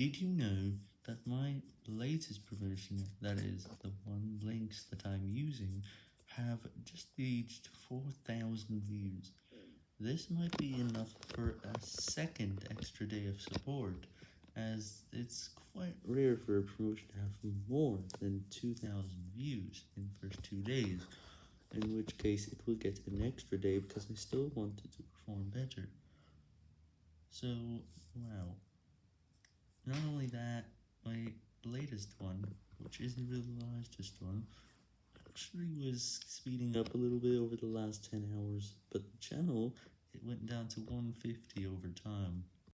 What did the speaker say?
Did you know that my latest promotion, that is, the one links that I'm using, have just reached 4,000 views? This might be enough for a second extra day of support, as it's quite rare for a promotion to have more than 2,000 views in the first two days, in which case it will get an extra day because I still wanted to perform better. So, wow. Not only that, my latest one, which isn't really the latest one, actually was speeding up a little bit over the last 10 hours, but the channel, it went down to 150 over time.